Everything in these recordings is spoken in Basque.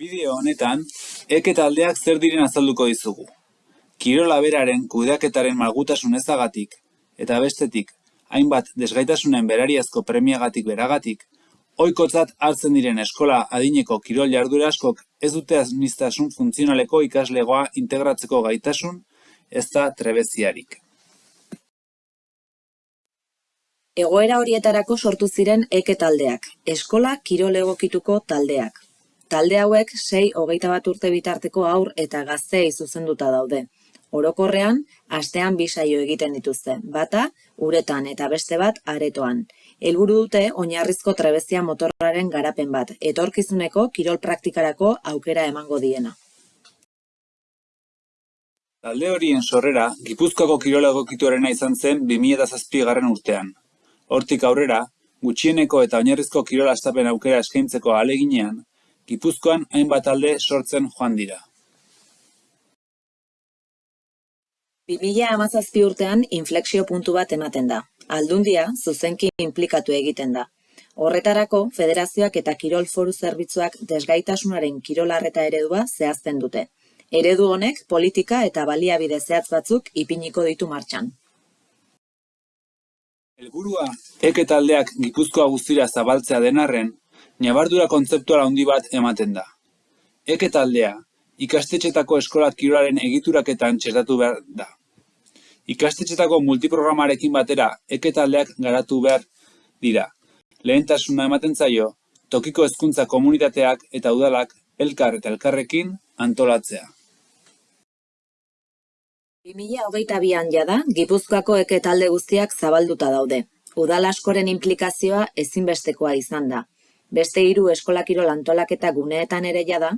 Bideo honetan, eke taldeak zer diren azalduko dizugu. Kirola beraren kudeaketaren malgutasun ezagatik, eta bestetik, hainbat desgaitasunen berariazko premiagatik beragatik, ohikotzat hartzen diren eskola adineko kirol jardura ez dute administrasun funtzionaleko ikaslegoa integratzeko gaitasun, ez da trebeziarik. Egoera horietarako sortu ziren eke taldeak, eskola kirol egokituko taldeak. Talde hauek sei hogeita bat urte bitarteko aur eta gazteei zuzenduta daude. Orokorrean, astean bi saio egiten dituzte, bata uretan eta beste bat aretoan. Helburu dute oinarrizko trebezia motorraren garapen bat, etorkizuneko kirol praktikarako aukera emango diena. Talde horien sorrera, Gipuzkoako kirola egokituarena izan zen 2007 garren urtean. Hortik aurrera, gutxieneko eta oinarrizko kirola astapen aukera eskaintzeko aleginean, Gipuzkoan hainbat talde sortzen joan dira. 2017 urtean inflexio puntu bat ematen da. Aldundia zuzenki inplikatu egiten da. Horretarako, federazioak eta kirol foru zerbitzuak desgaitasunaren kirolarreta eredua zehazten dute. Eredu honek politika eta baliabide zehatz batzuk ipiniko ditu martxan. Helburua, eke taldeak Gipuzkoa guztira zabaltzea denarren, Nabardura kontzeptuala handi bat ematen da. Eke taldea, ikastetxetako eskola kirolaren egituraketan txertatu behar da. Ikastetxetako multiprogramarekin batera eke taldeak garatu behar dira. Lehentasuna ematen zaio, tokiko hezkuntza komunitateak eta udalak elkar eta elkarrekin antolatzea. 2022an jada, Gipuzkoako eke talde guztiak zabalduta daude. Udal askoren implikazioa ezinbestekoa izan da. Beste hiru eskola kirol antolaketa guneetan ere jada,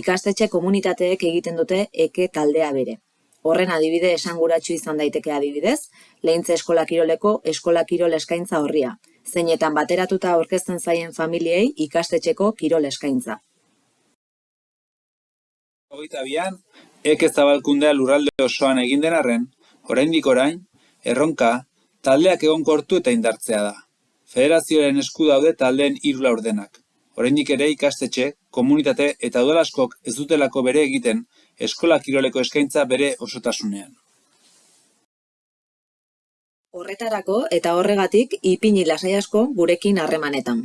ikastetxe komunitateek egiten dute eke taldea bere. Horren adibide esanguratsu izan daiteke adibidez, lehintze eskola kiroleko eskola kirol eskaintza horria, zeinetan bateratuta aurkezten zaien familiei ikastetxeko kirol eskaintza. Hogeita bian, eke zabalkundea lurralde osoan egin den arren, oraindik orain, erronka, taldeak egon kortu eta indartzea da. Federazioaren esku daude taldeen hiru laurdenak. Oraindik ere ikastetxe, komunitate eta udalaskok ez dutelako bere egiten eskola kiroleko eskaintza bere osotasunean. Horretarako eta horregatik ipini lasai asko gurekin harremanetan.